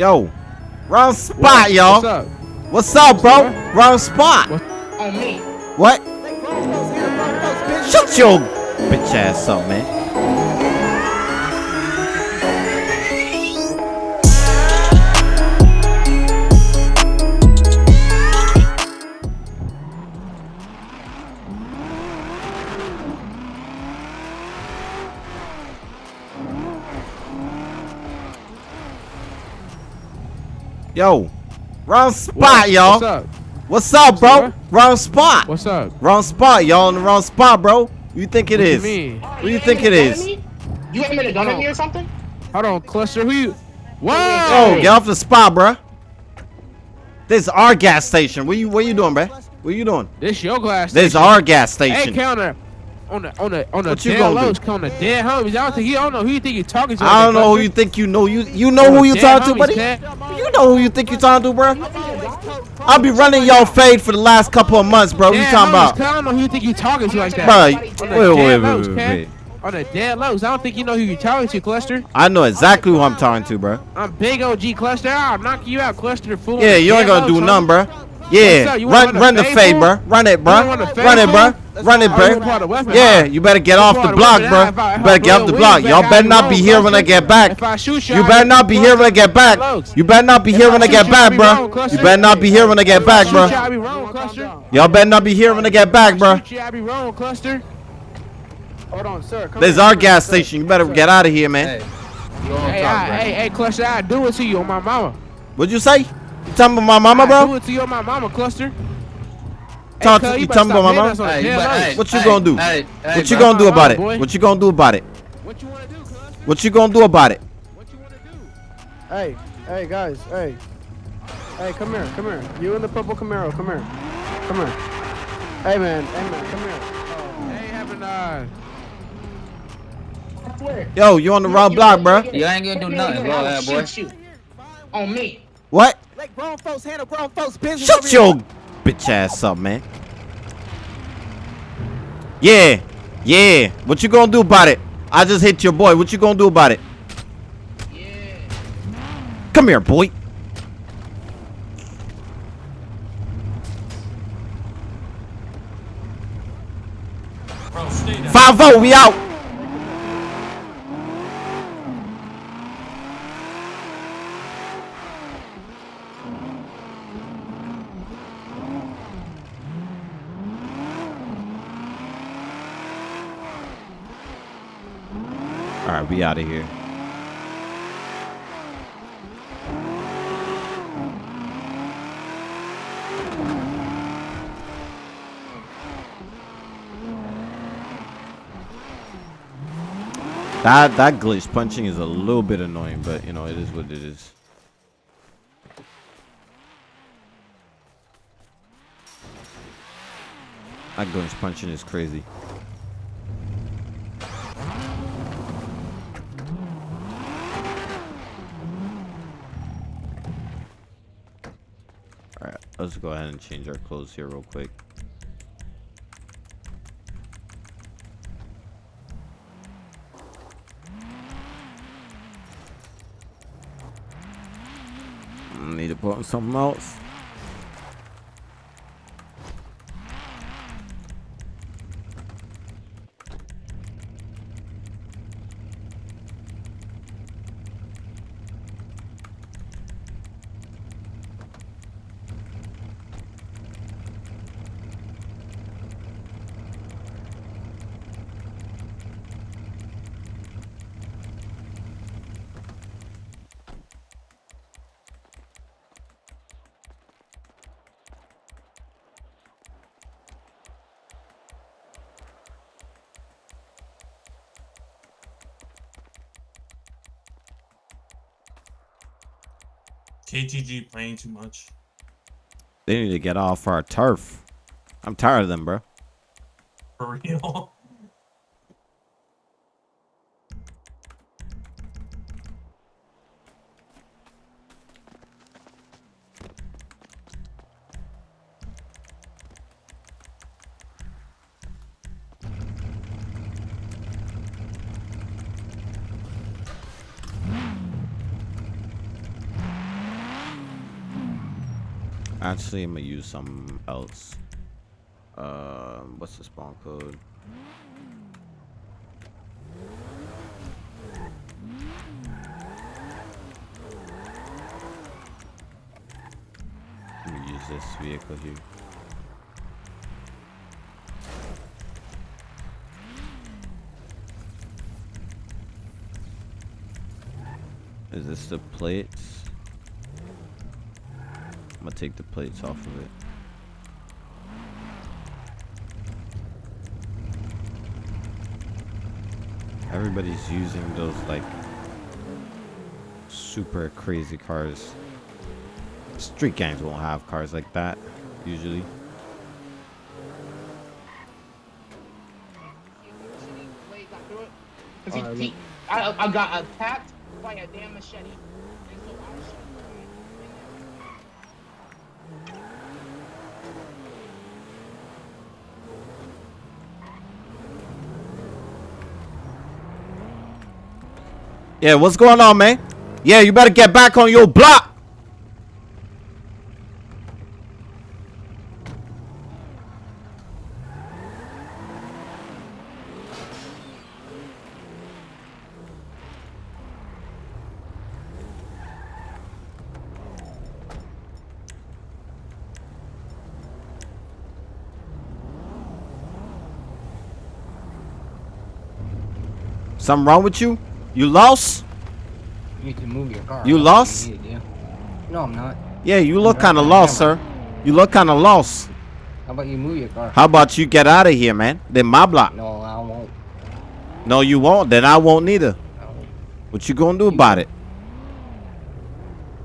Yo, wrong spot, What's y'all. up? What's up, bro? What? Wrong spot. What? On me. What? Shut your bitch ass up, man. Yo, wrong spot, What? y'all. What's up? What's up, bro? What? Wrong spot. What's up? Wrong spot, y'all in the wrong spot, bro. You think it What you? What do you think it is? You ain't a gun at me or oh. something? Hold on, cluster. Who you? Oh, Whoa! get off the spot, bruh. This is our gas station. What you what you doing, bruh? What you doing? This your glass. This is station. our gas station. Hey, counter. On the on the on the What you dead gonna do? on the dead homies. I don't think you don't know who you think you talking to. I don't know who you think you know. You you know who you talking to, buddy? Ted. You know who you think you talking to, bruh? I'll be running y'all fade for the last couple of months, bro. What you talking about? Ted. I don't know who you think you talking to like that. Bruh, On wait, wait, wait, wait, wait, wait. On the dead lows. I don't think you know who you talking to, cluster. I know exactly who I'm talking to, bruh. I'm big OG cluster. I'll knock you out, cluster. Fool. Yeah, you ain't gonna do nothing, bruh. Yeah, What's up? You wanna run run the fade, bruh. Run it, bro. run the fade, Run it, bro. Run it, you pull out a bruh. weapon, Yeah, you better get off the block, weapon, huh? If I- bruh. if You better get off the block. Y'all better not be here when I get back. If I shoot you, better not be here when I get back. You better not be here when I get back, bro. You better not be here when I get back, Shoot you, I bruh. be wrong, cluster. Y'all better not be here when I get back, bro. Shoot you, I be wrong, cluster. Hold on, sir. This is our gas station. You better get out of here, man. Hey, you Hey, top, I, bro. hey, hey, cluster, I do it to you on my mama. What'd you say? You talking about my mama, I do bro? it to you on my mama, cluster. Talk Hey, to- you talking about my hitting us Hey, the you dead better- lows. hey, What you hey, gonna do? Hey, hey, What you bro. gonna do my about it? boy. What you gonna do about it? What you wanna do, cluster? What you gonna do about it? What you wanna do? Hey, hey, guys, hey. Hey, come here, come here. You in the purple Camaro, come here. Come here. Hey, man, hey, man, come here. Hey, having uh, I swear. Yo, you on the wrong block, bro. You You ain't gonna do nothing, bro, I will boy. shoot you. On me. What? Let grown folks handle grown folks business. Shut over here. your bitch ass up, man. Yeah, yeah. What you gonna do about it? I just hit your boy. What you gonna do about it? Come here, boy. Five oh, we out. All right, we out of here. That that glitch punching is a little bit annoying, but you know it is what it is. That glitch punching is crazy. Let's go ahead and change our clothes here real quick. Need to put on something else. KTG playing too much. They need to get off our turf. I'm tired of them, bro. For real. Actually, I'm gonna use something else. Um, what's the spawn code? Let me use this vehicle here. Is this the plates? I'm take the plates off of it. Everybody's using those like super crazy cars. Street gangs won't have cars like that usually. Cause he, he, I, I got attacked by a damn machete. And so I was shooting Yeah, what's going on, man? Yeah, you better get back on your block. Something wrong with you? You lost? You need to move your car. You That's lost? to. No, I'm not. Yeah, you look kind of lost, sir. You look kind of lost. How about you move your car? How about you get out of here, man? Then my block. No, I won't. No, you won't. Then I won't neither. I won't. What you gonna do about it?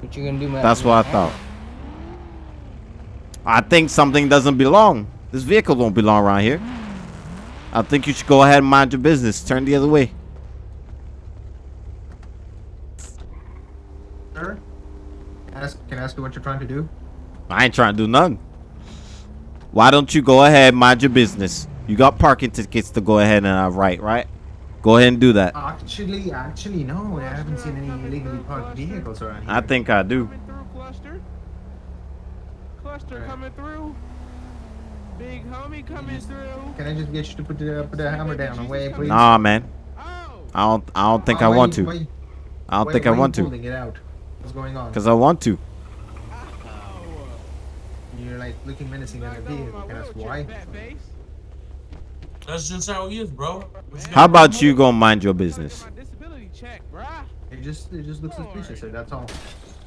What you gonna do, man? That's what I thought. I think something doesn't belong. This vehicle don't belong around here. I think you should go ahead and mind your business. Turn the other way. Sir? Ask, can I ask you what you're trying to do? I ain't trying to do nothing. Why don't you go ahead mind your business? You got parking tickets to go ahead and uh, write, right? Go ahead and do that. Actually, actually, no. I haven't seen any illegally parked vehicles around here. I think I do. Coming through, cluster. Cluster coming through. Big homie coming through. Can I just get you to put the, put the hammer down away, please? Nah, man. Oh. I don't. I don't think Uh, I want you- to. Why, I don't why- think why I want to. pulling it out? What's going on? Cause I want to. You're like looking menacing at a vehicle. Can I ask why? That's just how he is, bro. How about you go mind your business? Disability check, bruh. It just it just looks suspicious, sir. That's all.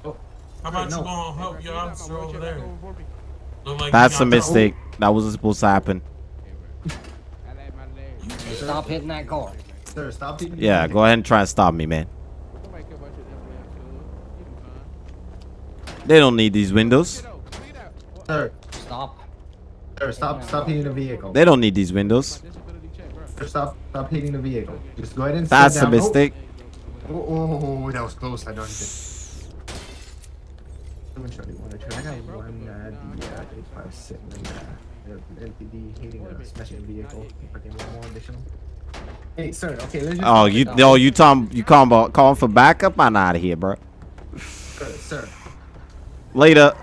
Oh, How about no. you gonna help your bro, officer over there? back over for me? Look like That's a got the- mistake. That wasn't supposed to happen. I like my leg. Stop hitting that car. sir, stop hitting Yeah, go ahead and try and stop me, man. Nobody care about your FLM, cuz. You be fine. They don't need these windows. Get out. Clean out. What- Sir, Stop. sir, stop stop hitting the vehicle. They don't need these windows. My disability check, bruh. Sir, stop stop hitting the vehicle. Just go ahead and That's sit a down. mistake. Oh, oh, oh, oh, that was close. I don't think. Let me show you one or two. I got one uh, the uh, 857 uh, LTD hitting a smashing vehicle. If I more additional. Hey, sir. Okay, let's just. Oh, you, oh, you talking, you calling about calling for backup? I'm out of here, bro. Sir, sir. Later.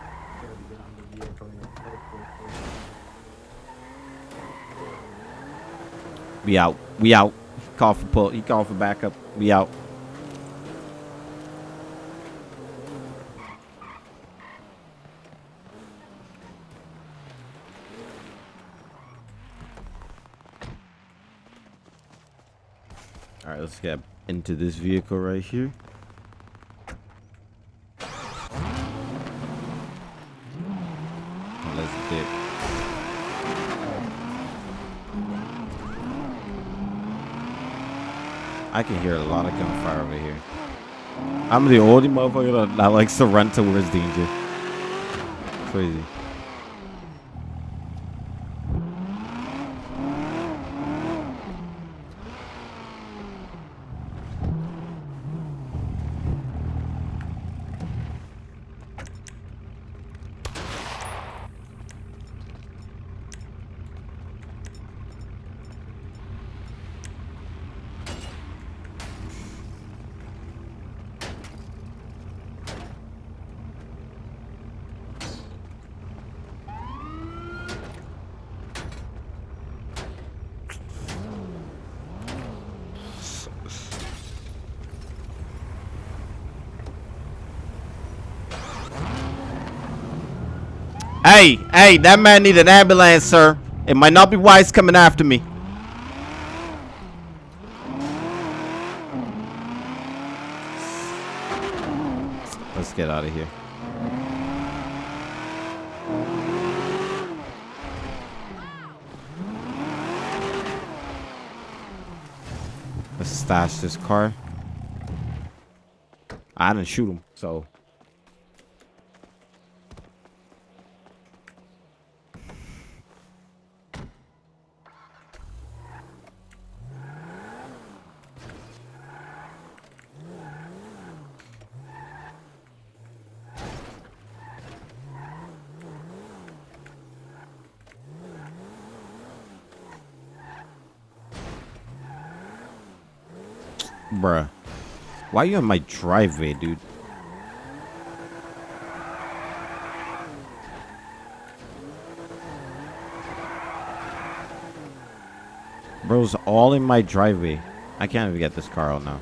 We out. We out. Call for pull. He called for backup. We out. All right, let's get into this vehicle right here. Let's dip. I can hear a lot of gunfire over here. I'm the only motherfucker that, that likes to run towards danger. Crazy. Hey, hey, that man need an ambulance, sir. It might not be wise coming after me. Let's get out of here. Let's stash this car. I didn't shoot him, so. Bruh. Why you in my driveway, dude? Bro's all in my driveway. I can't even get this car out now.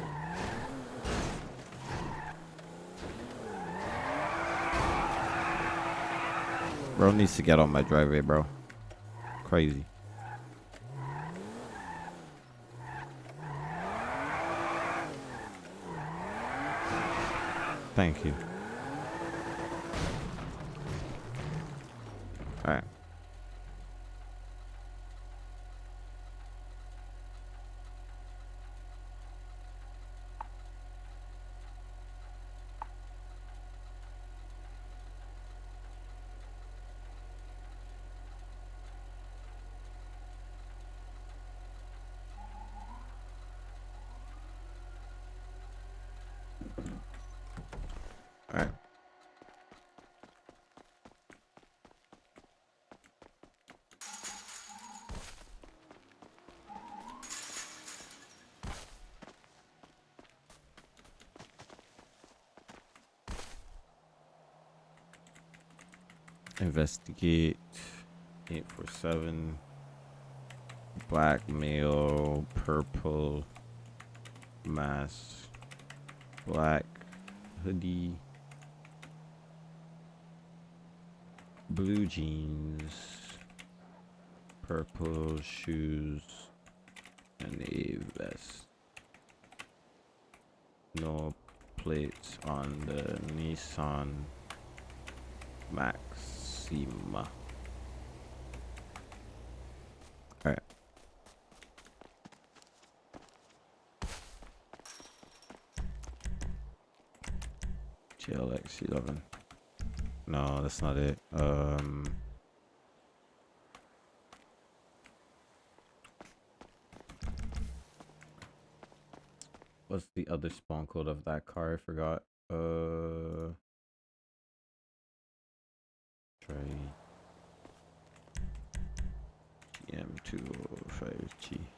Bro needs to get on my driveway, bro. Crazy. Thank you. Alright. Alright. Investigate 847 blackmail purple mask black hoodie blue jeans purple shoes and a vest. No plates on the Nissan Alright. GLX 11 no, that's not it. Um. What's the other spawn code of that car? I forgot. Uh. Try. M205G. That's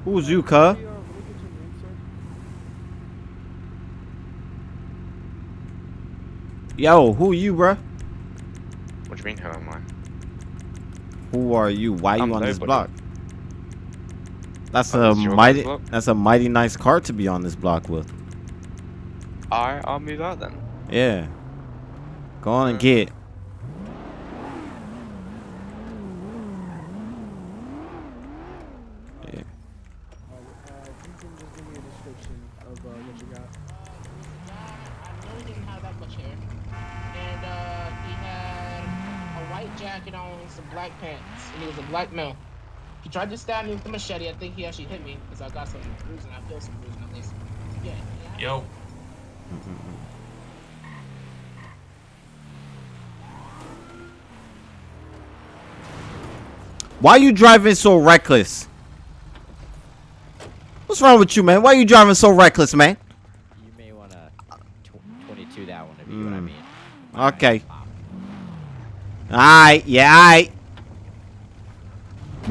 sir. Yo, who you, bruh? What do you mean, who am I? Who are you? Why you I'm on this block? That's Oh, a this is your mighty. block? That's a mighty nice car to be on this block with. I, I'll move out then. Yeah. Go on and Uh, get. Tried to stab me with the machete. I think he actually hit me because I got some bruising. I feel some bruising at least. Yeah. yeah. Yo. Why are you driving so reckless? What's wrong with you, man? Why you driving so reckless, man? You may want to 22 that one if you know what I Mm. mean. Okay. Alright, yeah, alright.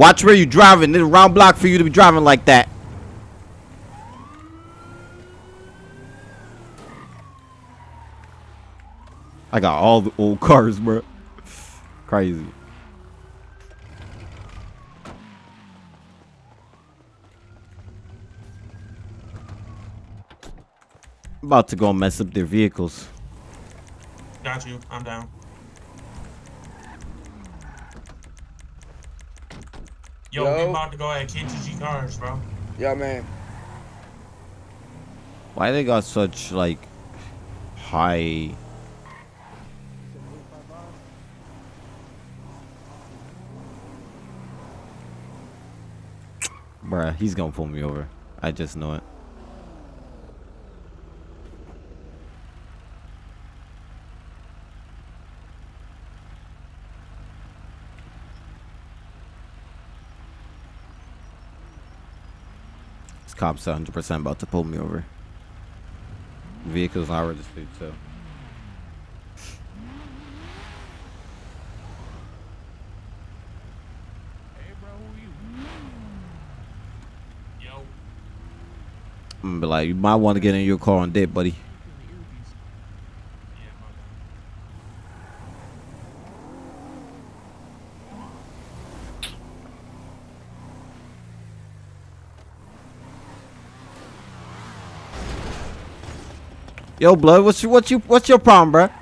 Watch where you're driving. There's a round block for you to be driving like that. I got all the old cars, bro. Crazy. About to go mess up their vehicles. Got you. I'm down. Yo, Yo. we about to go at KTG cars, bro. Yeah, man. Why they got such like high Bruh, he's gonna pull me over. I just know it. Cop's 100% about to pull me over. Vehicle's not registered, so. I'm gonna be like, you might want to get in your car and dip, buddy. Yeah, my bad. Yo, blood, what's your, what's you what's your problem, bruh?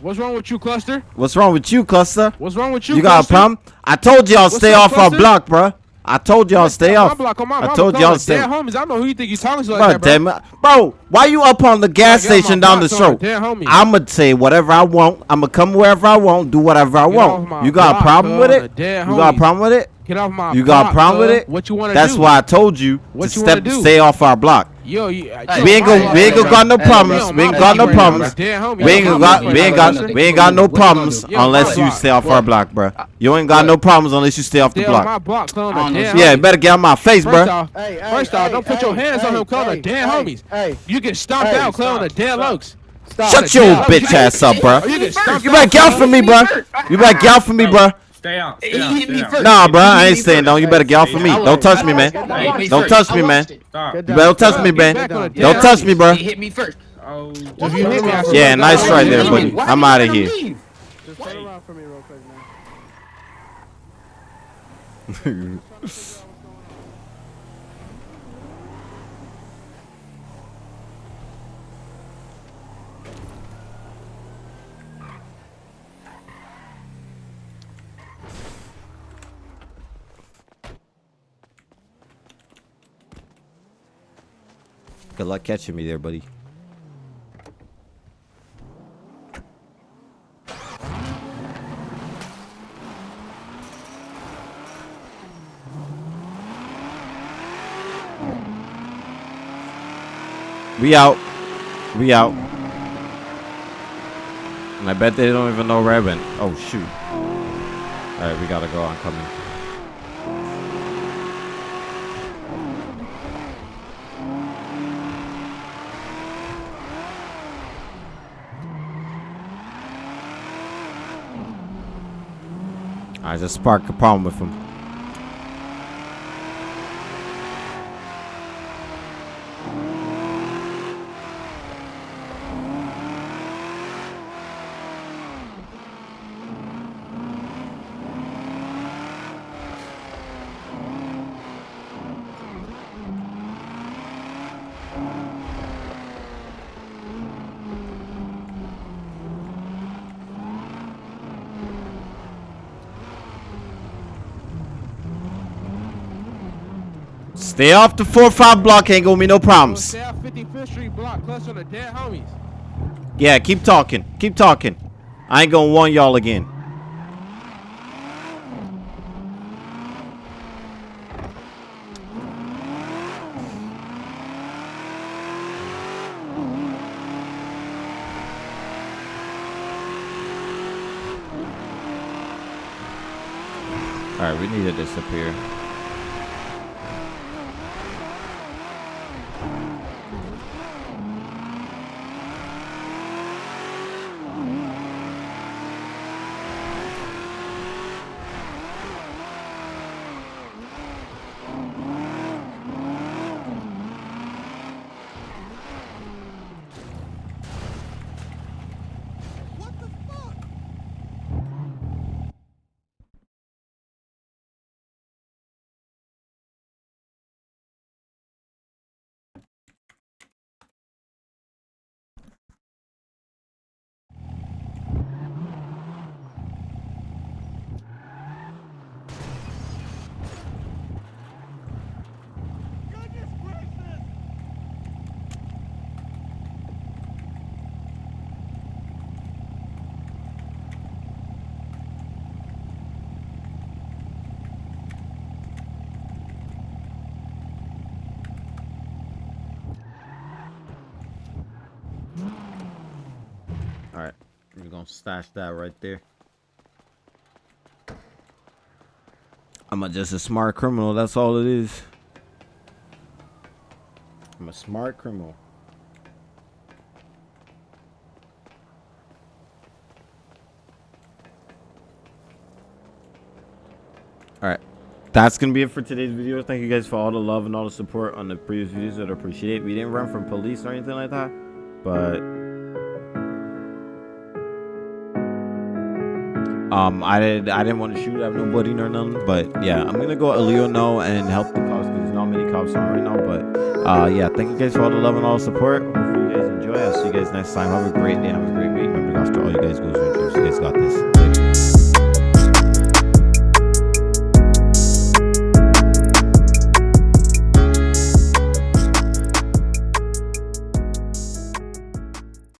What's wrong with you, Cluster? What's wrong with you, Cluster? What's wrong with you? You, got a problem? I told y'all stay off our block, bruh. I told y'all stay off. Block, on my I told y'all stay. Dead homies. I know who you think you talking to like Bro, that, bro. damn. Bro, why you up on the gas station down the block, street? Dead homies. I'ma say whatever I want. I'ma come wherever I want, do whatever I Get want. You got a block, problem with it? Dead You got a problem with it? Get off my You got a block, problem with it? What you want to That's do? why I told you What to you step stay off our block. Yo, uh, you, We ain't gonna we ain't gonna got no problems. We ain't got no problems. We ain't gonna got we ain't got we ain't got no problems unless you stay off our block, bro. You ain't got no problems unless you stay off the Stay off my block. block, clone I don't the know. dead Yeah, homies. better get out my face, bro. off, Hey, hey, first off, don't put your hands on him, clone hey, the dead hey, homies. Hey, You get stomped out, clone the stop, dead stop. lokes. Shut your bitch ass up, bro. You get stomped You out, better get out clone. from me, bro. You better get out from me, bro. Stay out. He Stay out. hit me Stay out. first. Nah, bro, I ain't hit me staying first. down. You better get off of me. Don't touch me, man. Don't watched it. Don't touch me, man. watched it. Stop. Good You better don't touch me, man. back on the Don't touch me, bro. He hit me first. Oh, you hit me, I Yeah, nice God, try there, hit buddy. Why I'm out of here. Just turn around for me real quick, man. Good luck catching me there, buddy. We out. We out. And I bet they don't even know I've. Oh, shoot. Alright, we gotta go. I'm coming. I just sparked a problem with him. Stay off the 4-5 block, ain't gonna be no problems. Stay out 55th Street block, cluster on the dead homies. Yeah, keep talking. Keep talking. I ain't gonna warn y'all again. Alright, we need to disappear. Alright, we're gonna stash that right there. I'm a, just a smart criminal, that's all it is. I'm a smart criminal. Alright. That's gonna be it for today's video. Thank you guys for all the love and all the support on the previous videos. I appreciate it. We didn't run from police or anything like that. But Um, I did. I didn't want to shoot at nobody nor nothing. But yeah, I'm gonna go Leo no and help the cops because there's not many cops on right now. But uh, yeah, thank you guys for all the love and all the support. Hopefully you guys enjoy. I'll see you guys next time. Have a great day. Have a great week. Remember, after all you guys go through, you guys got this.